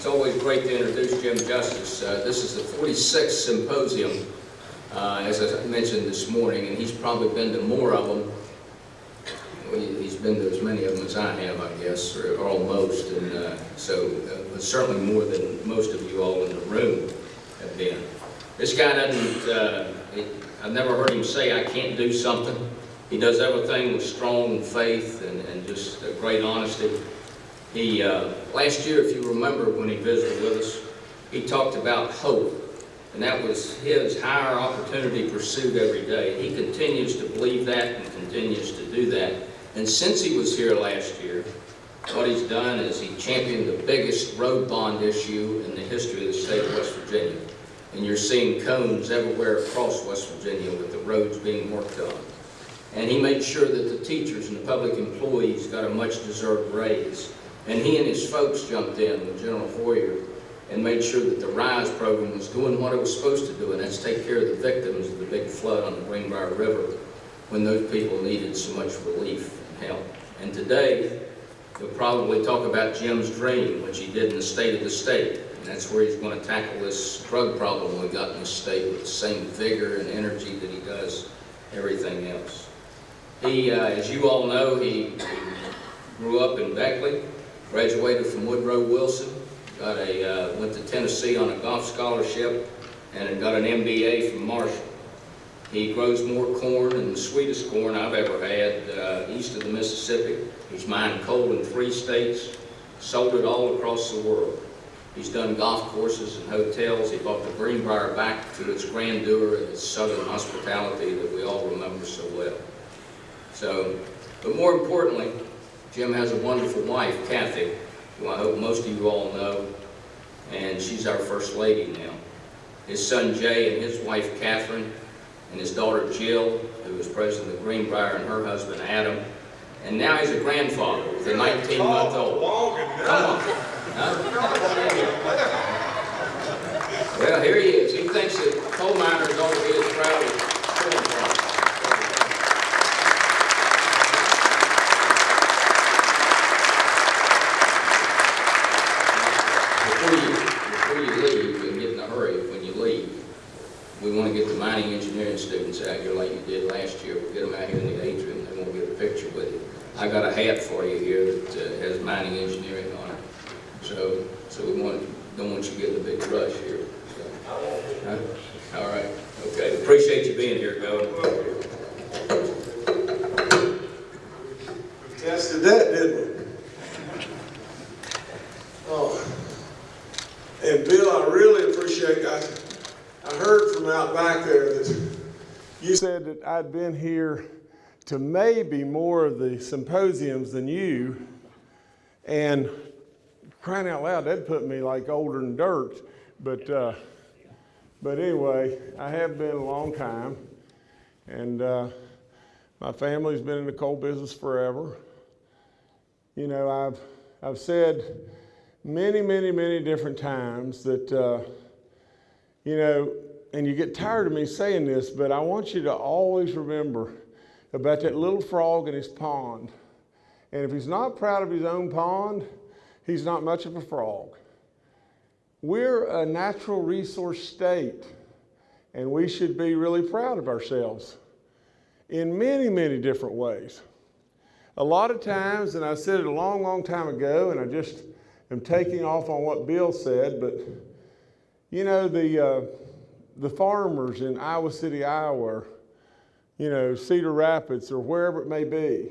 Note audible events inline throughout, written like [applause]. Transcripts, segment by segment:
It's always great to introduce Jim Justice. Uh, This is the 46th symposium, uh, as I mentioned this morning, and he's probably been to more of them. He's been to as many of them as I have, I guess, or or almost, and uh, so uh, certainly more than most of you all in the room have been. This guy doesn't, uh, he- I've never heard him say, "I can't do something." He does everything with strong faith and and just great honesty. He, uh, last year, if you remember when he visited with us, he talked about hope. And that was his higher opportunity pursuit every day. He continues to believe that and continues to do that. And since he was here last year, what he's done is he championed the biggest road bond issue in the history of the state of West Virginia. And you're seeing cones everywhere across West Virginia with the roads being worked on. And he made sure that the teachers and the public employees got a much-deserved raise. And he and his folks jumped in with General Hoyer and made sure that the RISE program was doing what it was supposed to do, and that's take care of the victims of the big flood on the Greenbrier River when those people needed so much relief and help. And today, we'll probably talk about Jim's dream, which he did in the state of the state. And that's where he's going to tackle this drug problem we got in the state with the same vigor and energy that he does everything else. He, uh, as you all know, he grew up in Beckley, graduated from Woodrow Wilson, got a, uh, went to Tennessee on a golf scholarship, and got an MBA from Marshall. He grows more corn than the sweetest corn I've ever had uh, east of the Mississippi. He's mined coal in three states, sold it all across the world. He's done golf courses and hotels. He brought the Greenbrier back to its grandeur and its southern hospitality that we all remember so well. So, but more importantly, Jim has a wonderful wife, Cathy, who I hope most of you all know, and she's our First Lady now. His son Jay and his wife Catherine, and his daughter Jill, who is president of Greenbrier, and her husband Adam. And now he's a grandfather with a 19-month-old. Come on. Huh? [laughs] Well, here he is. He thinks that coal miners ought to be as proud as corn farmers. Before you, before you leave, and get in a hurry when you leave, we want to get the mining engineering students out here like you did last year. We'll get them out here in the atrium, they won't get a picture with you. I got a hat for you here that uh, has mining engineering on it. So, so we want, don't want you getting a big rush here. So, huh? All right, okay. Appreciate you being here, Governor. Tested that, didn't we? Oh. And Bill, I really appreciate, I, I heard from out back there that you said that I'd been here to maybe more of the symposiums than you. And crying out loud, that put me like older than dirt. But, uh, but anyway, I have been a long time. And, uh, my family's been in the coal business forever. You know, I've, I've said many, many, many different times that, uh, you know, and you get tired of me saying this, but I want you to always remember about that little frog in his pond. And if he's not proud of his own pond, he's not much of a frog. We're a natural resource state, and we should be really proud of ourselves in many, many different ways. A lot of times, and I said it a long, long time ago, and I just am taking off on what Bill said, but you know, the, uh, the farmers in Iowa City, Iowa, you know, Cedar Rapids, or wherever it may be,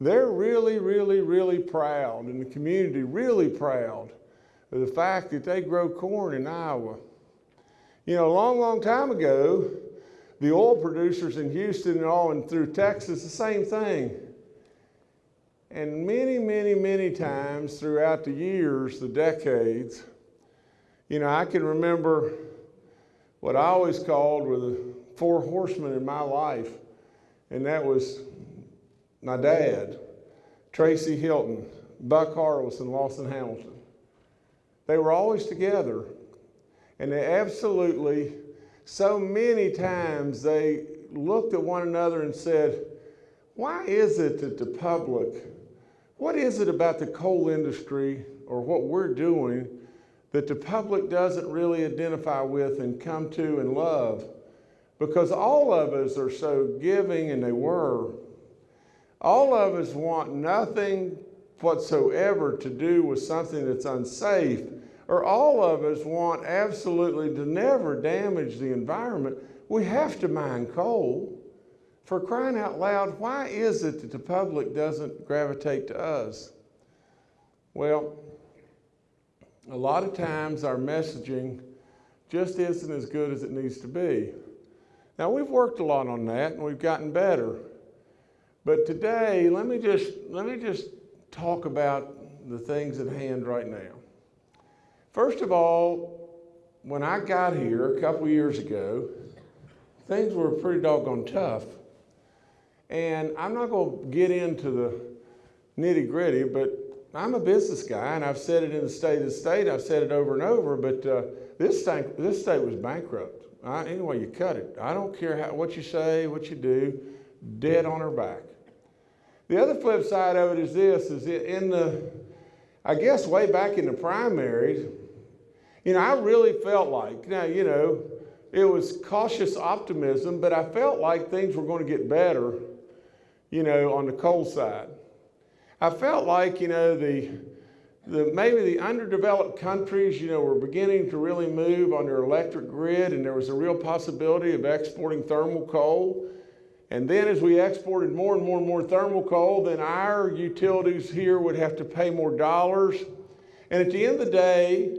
they're really, really, really proud, and the community really proud of the fact that they grow corn in Iowa. You know, a long, long time ago, the oil producers in Houston and all and through Texas, the same thing. And many, many, many times throughout the years, the decades, you know, I can remember what I always called were the four horsemen in my life, and that was my dad, Tracy Hylton, Buck Harless, and Lawson Hamilton. They were always together, and they absolutely, so many times, they looked at one another and said, Why is it that the public, what is it about the coal industry or what we're doing that the public doesn't really identify with and come to and love because all of us are so giving and they were. All of us want nothing whatsoever to do with something that's unsafe, or all of us want absolutely to never damage the environment. We have to mine coal. For crying out loud, why is it that the public doesn't gravitate to us? Well, a lot of times our messaging just isn't as good as it needs to be. Now, we've worked a lot on that and we've gotten better. But today, let me just, let me just talk about the things at hand right now. First of all, when I got here a couple years ago, things were pretty doggone tough. And I'm not going to get into the nitty gritty, but I'm a business guy, and I've said it in the state of the state. I've said it over and over, but uh, this, state, this state was bankrupt. I, anyway, you cut it. I don't care how, what you say, what you do, dead on her back. The other flip side of it is this, is in the, I guess way back in the primaries, you know, I really felt like, now, you know, it was cautious optimism, but I felt like things were going to get better, you know, on the coal side. I felt like, you know, the, the, maybe the underdeveloped countries, you know, were beginning to really move on their electric grid and there was a real possibility of exporting thermal coal. And then as we exported more and more and more thermal coal, then our utilities here would have to pay more dollars. And at the end of the day,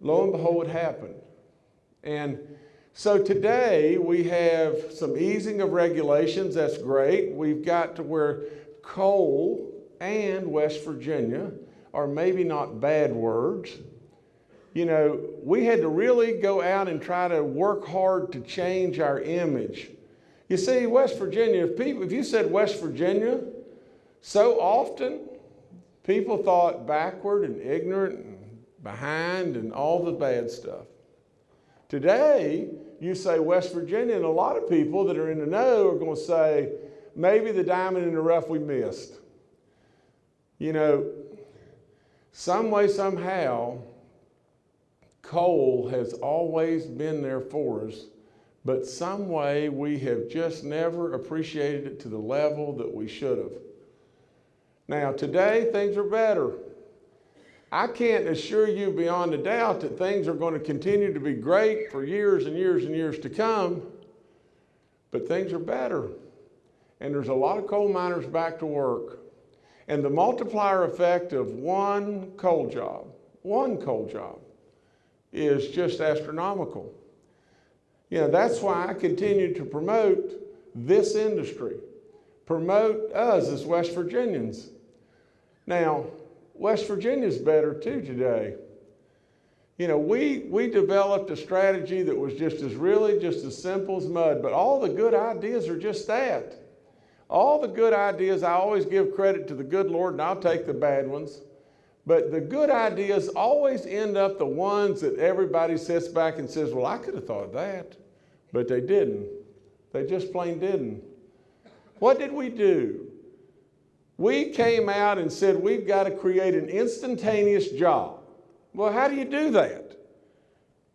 lo and behold, it happened. And so today we have some easing of regulations, that's great. We've got to where coal and West Virginia are maybe not bad words. You know, we had to really go out and try to work hard to change our image. You see, West Virginia, if, people, if you said West Virginia, so often people thought backward and ignorant and behind and all the bad stuff. Today, you say West Virginia, and a lot of people that are in the know are going to say, maybe the diamond in the rough we missed. You know, some way, somehow, coal has always been there for us, but some way we have just never appreciated it to the level that we should have. Now, today, things are better. I can't assure you beyond a doubt that things are going to continue to be great for years and years and years to come, but things are better. And there's a lot of coal miners back to work. And the multiplier effect of one coal job, one coal job, is just astronomical. You know, that's why I continue to promote this industry, promote us as West Virginians. Now, West Virginia's better too today. You know, we, we developed a strategy that was just as really just as simple as mud, but all the good ideas are just that. All the good ideas, I always give credit to the good Lord and I'll take the bad ones. But the good ideas always end up the ones that everybody sits back and says, well, I could have thought of that. But they didn't. They just plain didn't. What did we do? We came out and said, we've got to create an instantaneous job. Well, how do you do that?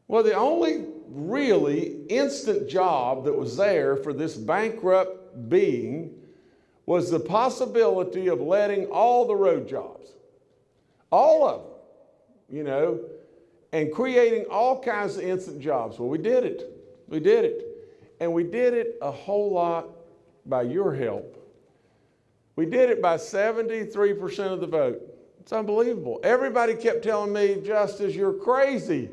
Well, the only really instant job that was there for this bankrupt being was the possibility of letting all the road jobs, all of them, you know, and creating all kinds of instant jobs. Well, we did it. We did it. And we did it a whole lot by your help. We did it by 73% of the vote. It's unbelievable. Everybody kept telling me, Justice, you're crazy.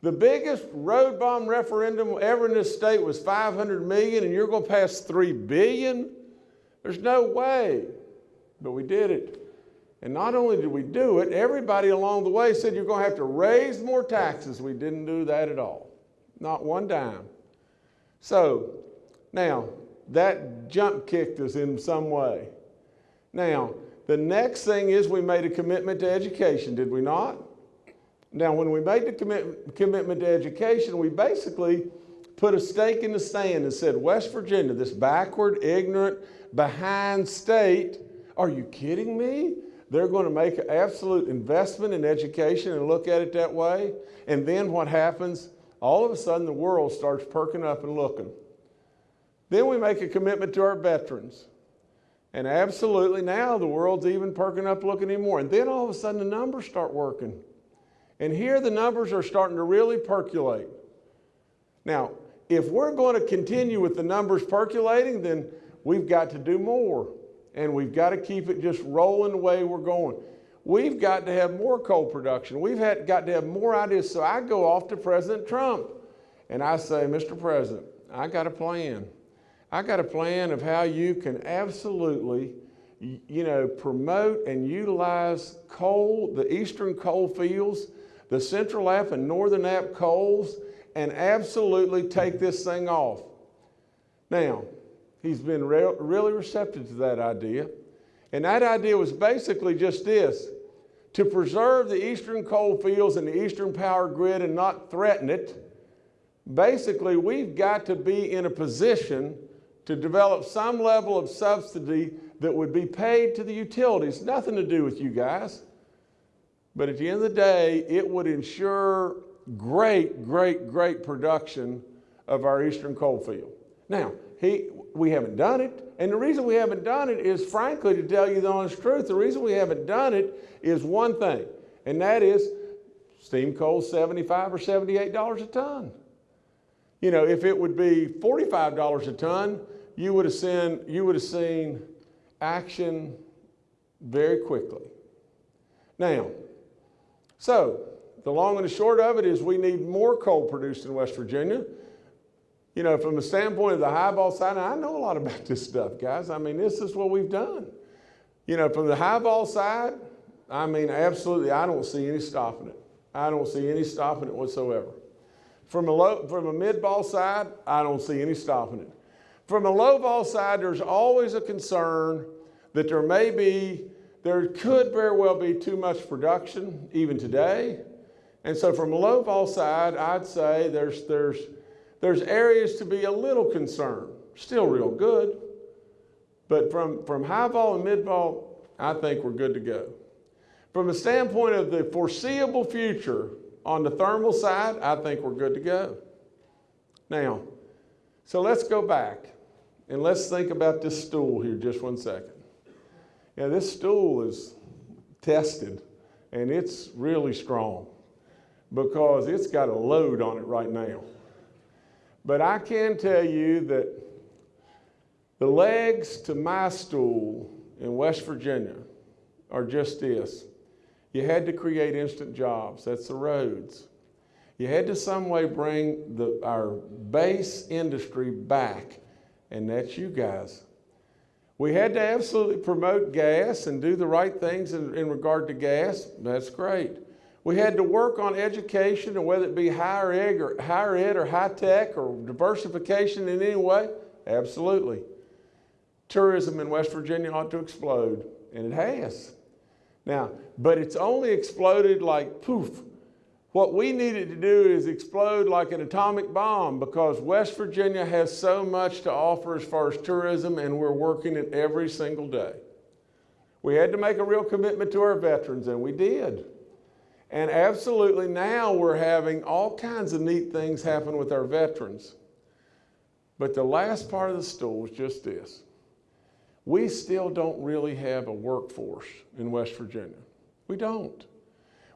The biggest road bond referendum ever in this state was 500 million and you're going to pass 3 billion? There's no way. But we did it. And not only did we do it, everybody along the way said you're going to have to raise more taxes. We didn't do that at all. Not one dime. So, now, that jump kicked us in some way. Now, the next thing is we made a commitment to education, did we not? Now, when we made the commit, commitment to education, we basically put a stake in the sand and said, West Virginia, this backward, ignorant, behind state. Are you kidding me? they're going to make an absolute investment in education and look at it that way. And then what happens? All of a sudden, the world starts perking up and looking. Then we make a commitment to our veterans. And absolutely now the world's even perking up looking anymore. And then all of a sudden the numbers start working. And here the numbers are starting to really percolate. Now, if we're going to continue with the numbers percolating, then we've got to do more. And we've got to keep it just rolling the way we're going. We've got to have more coal production. We've had, got to have more ideas. So I go off to President Trump and I say, Mr. President, I got a plan. I got a plan of how you can absolutely, you know, promote and utilize coal, the eastern coal fields, the Central App and Northern App coals, and absolutely take this thing off. Now, he's been re really receptive to that idea. And that idea was basically just this to preserve the eastern coal fields and the eastern power grid and not threaten it. Basically, we've got to be in a position to develop some level of subsidy that would be paid to the utilities. Nothing to do with you guys. But at the end of the day, it would ensure great, great, great production of our eastern coal field. Now, he, we haven't done it. And the reason we haven't done it is, frankly, to tell you the honest truth, the reason we haven't done it is one thing, and that is steam coal 75 or $78 a ton. You know, if it would be $45 a ton, you would have seen, you would have seen action very quickly. Now, so the long and the short of it is we need more coal produced in West Virginia. You know, from the standpoint of the high vol side, I know a lot about this stuff, guys. I mean, this is what we've done. You know, from the high vol side, I mean, absolutely, I don't see any stopping it. I don't see any stopping it whatsoever. From a, low, from a mid-vol side, I don't see any stopping it. From a low vol side, there's always a concern that there may be, there could very well be too much production even today. And so from a low vol side, I'd say there's, there's, there's areas to be a little concerned. Still real good. But from, from high vol and mid vol, I think we're good to go. From a standpoint of the foreseeable future on the thermal side, I think we're good to go. Now, so let's go back. And let's think about this stool here just one second. Yeah, this stool is tested and it's really strong because it's got a load on it right now. But I can tell you that the legs to my stool in West Virginia are just this. You had to create instant jobs. That's the roads. You had to some way bring the, our base industry back and that's you guys. We had to absolutely promote gas and do the right things in, in, regard to gas. That's great. We had to work on education, and whether it be higher ed or higher ed or high tech or diversification in any way, absolutely. Tourism in West Virginia ought to explode, and it has. Now, but it's only exploded like poof what we needed to do is explode like an atomic bomb because West Virginia has so much to offer as far as tourism and we're working it every single day. We had to make a real commitment to our veterans and we did. And absolutely now we're having all kinds of neat things happen with our veterans. But the last part of the stool is just this. We still don't really have a workforce in West Virginia. We don't.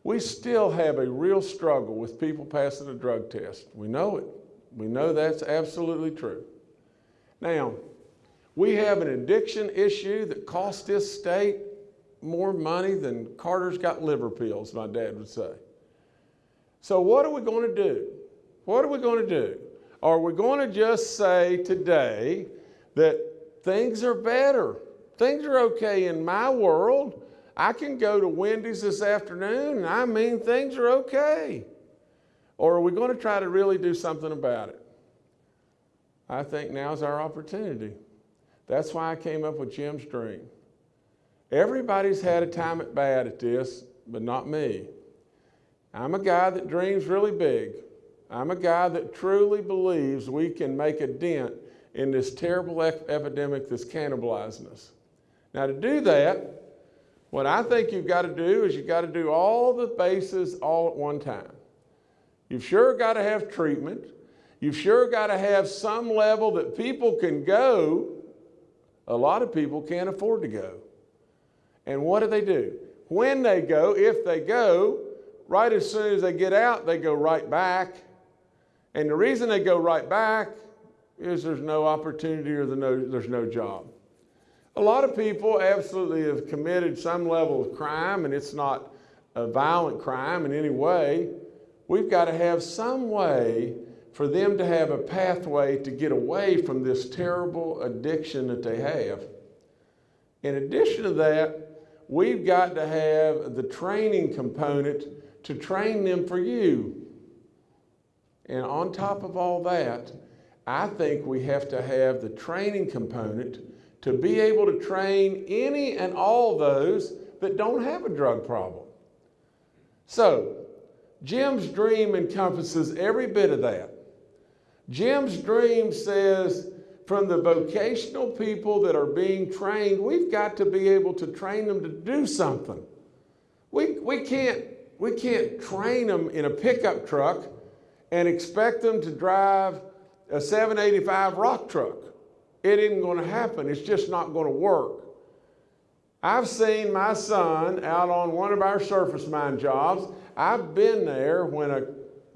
We still have a real struggle with people passing a drug test. We know it. We know that's absolutely true. Now, we have an addiction issue that costs this state more money than Carter's got liver pills, my dad would say. So what are we going to do? What are we going to do? Are we going to just say today that things are better? Things are okay in my world. I can go to Wendy's this afternoon and I mean things are okay. Or are we going to try to really do something about it? I think now's our opportunity. That's why I came up with Jim's dream. Everybody's had a time at bad at this, but not me. I'm a guy that dreams really big. I'm a guy that truly believes we can make a dent in this terrible epidemic that's cannibalizing us. Now to do that, What I think you've got to do is you've got to do all the bases all at one time. You've sure got to have treatment. You've sure got to have some level that people can go. A lot of people can't afford to go. And what do they do? When they go, if they go, right as soon as they get out, they go right back. And the reason they go right back is there's no opportunity or the no, there's no job. A lot of people absolutely have committed some level of crime, and it's not a violent crime in any way. We've got to have some way for them to have a pathway to get away from this terrible addiction that they have. In addition to that, we've got to have the training component to train them for you. And on top of all that, I think we have to have the training component to be able to train any and all those that don't have a drug problem. So, Jim's dream encompasses every bit of that. Jim's dream says from the vocational people that are being trained, we've got to be able to train them to do something. We, we, can't, we can't train them in a pickup truck and expect them to drive a 785 rock truck. It isn't going to happen. It's just not going to work. I've seen my son out on one of our surface mine jobs. I've been there when a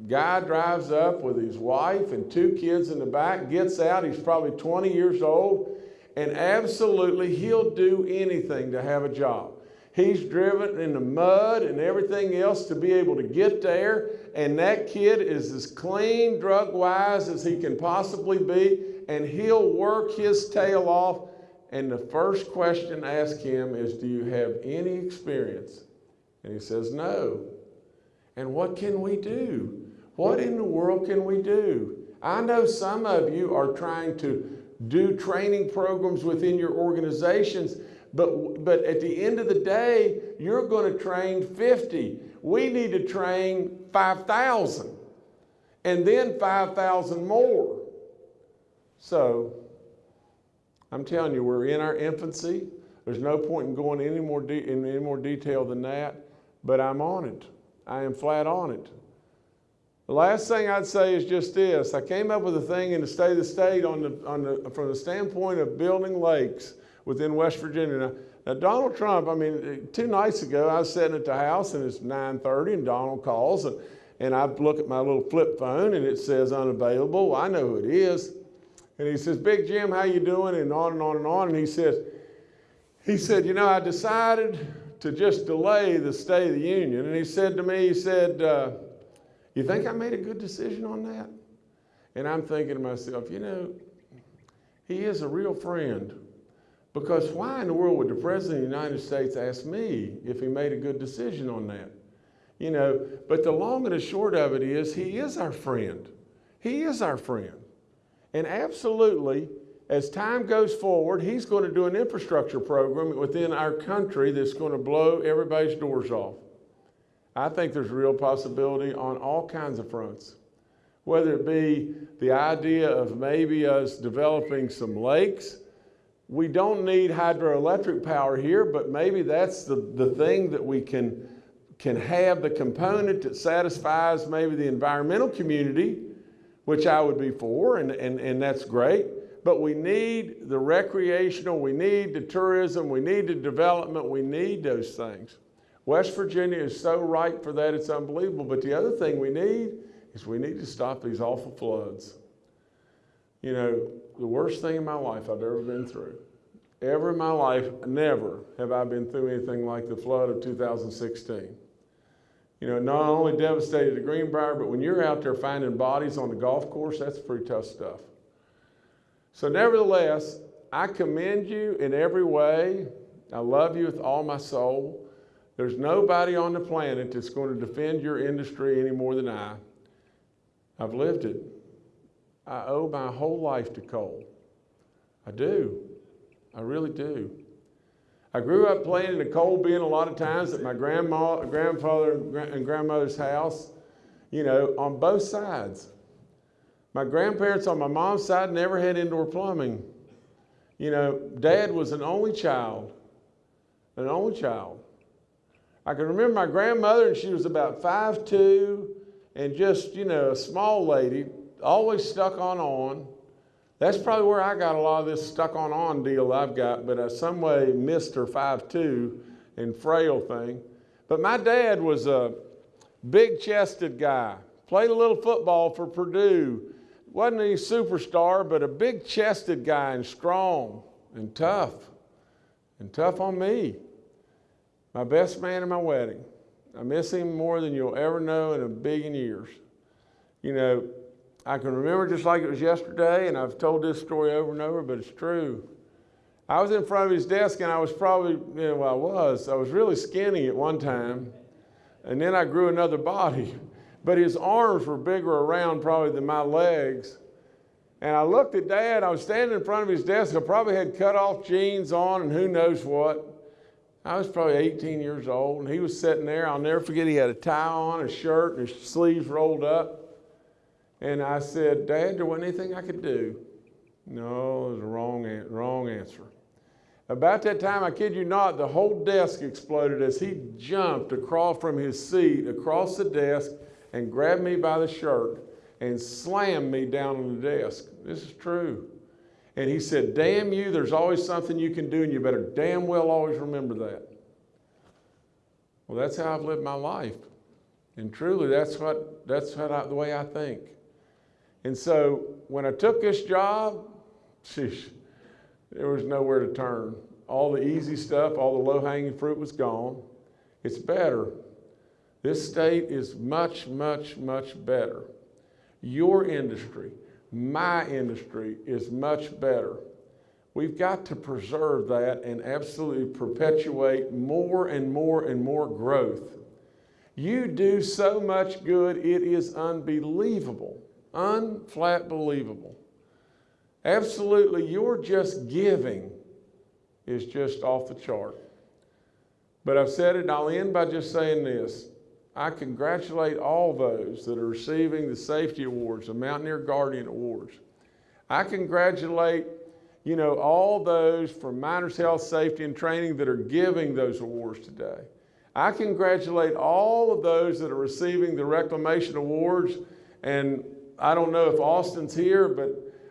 guy drives up with his wife and two kids in the back, gets out, he's probably 20 years old, and absolutely he'll do anything to have a job. He's driven in the mud and everything else to be able to get there, and that kid is as clean drug wise as he can possibly be, and he'll work his tail off. And the first question asked him is, Do you have any experience? And he says, No. And what can we do? What in the world can we do? I know some of you are trying to do training programs within your organizations, but, but at the end of the day, you're going to train 50. We need to train 5,000 and then 5,000 more. So I'm telling you, we're in our infancy. There's no point in going any more in any more detail than that, but I'm on it. I am flat on it. The last thing I'd say is just this. I came up with a thing in the state of the state on the, on the, from the standpoint of building lakes within West Virginia. Now, now, Donald Trump, I mean, two nights ago, I was sitting at the house and it's 9.30 and Donald calls and, and I look at my little flip phone and it says unavailable. Well, I know who it is. And he says, Big Jim, how you doing? And on and on and on. And he says, he said, you know, I decided to just delay the State of the Union. And he said to me, he said, uh, you think I made a good decision on that? And I'm thinking to myself, you know, he is a real friend. Because why in the world would the President of the United States ask me if he made a good decision on that? You know, but the long and the short of it is he is our friend. He is our friend. And absolutely, as time goes forward, he's going to do an infrastructure program within our country that's going to blow everybody's doors off. I think there's real possibility on all kinds of fronts. Whether it be the idea of maybe us developing some lakes. We don't need hydroelectric power here, but maybe that's the, the thing that we can, can have the component that satisfies maybe the environmental community, which I would be for, and, and, and that's great. But we need the recreational, we need the tourism, we need the development, we need those things. West Virginia is so ripe for that, it's unbelievable. But the other thing we need is we need to stop these awful floods. You know, the worst thing in my life I've ever been through. Ever in my life, never have I been through anything like the flood of 2016. You know, not only devastated the Greenbrier, but when you're out there finding bodies on the golf course, that's pretty tough stuff. So nevertheless, I commend you in every way. I love you with all my soul. There's nobody on the planet that's going to defend your industry any more than I. I've lived it. I owe my whole life to coal. I do. I really do. I grew up playing in the coal bin a lot of times at my grandma, grandfather and grandmother's house, you know, on both sides. My grandparents on my mom's side never had indoor plumbing. You know, dad was an only child, an only child. I can remember my grandmother, and she was about five two, and just, you know, a small lady, always stuck on on. That's probably where I got a lot of this stuck on on deal I've got, but I some way missed her five two and frail thing. But my dad was a big chested guy, played a little football for Purdue, wasn't any superstar, but a big chested guy and strong and tough and tough on me. My best man at my wedding. I miss him more than you'll ever know in a billion years. You know, I can remember just like it was yesterday, and I've told this story over and over, but it's true. I was in front of his desk, and I was probably, you know, well, I was, I was really skinny at one time, and then I grew another body. [laughs] But his arms were bigger around probably than my legs. And I looked at Dad, I was standing in front of his desk, I probably had cut off jeans on and who knows what. I was probably 18 years old, and he was sitting there. I'll never forget, he had a tie on, a shirt, and his sleeves rolled up. And I said, Dad, there wasn't anything I could do. No, it was a wrong, wrong answer. About that time, I kid you not, the whole desk exploded as he jumped across from his seat, across the desk, and grabbed me by the shirt and slammed me down on the desk. This is true. And he said, Damn you, there's always something you can do, and you better damn well always remember that. Well, that's how I've lived my life. And truly, that's, what, that's what I, the way I think. And so when I took this job, sheesh, there was nowhere to turn. All the easy stuff, all the low hanging fruit was gone. It's better. This state is much, much, much better. Your industry, my industry is much better. We've got to preserve that and absolutely perpetuate more and more and more growth. You do so much good, it is unbelievable. Unflat believable. Absolutely, your just giving is just off the chart. But I've said it, and I'll end by just saying this. I congratulate all those that are receiving the safety awards, the Mountaineer Guardian Awards. I congratulate, you know, all those from Miners Health Safety and Training that are giving those awards today. I congratulate all of those that are receiving the Reclamation Awards. And I don't know if Austin's here, but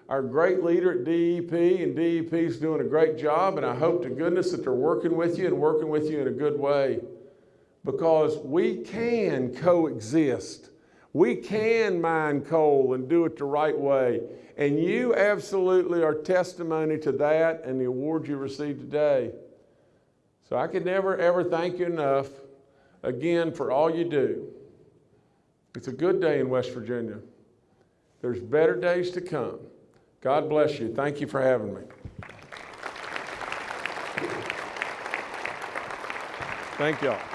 our great leader at DEP and DEP is doing a great job. And I hope to goodness that they're working with you and working with you in a good way because we can coexist. We can mine coal and do it the right way. And you absolutely are testimony to that and the award you received today. So I could never, ever thank you enough again for all you do. It's a good day in West Virginia. There's better days to come. God bless you. Thank you for having me. Thank y'all.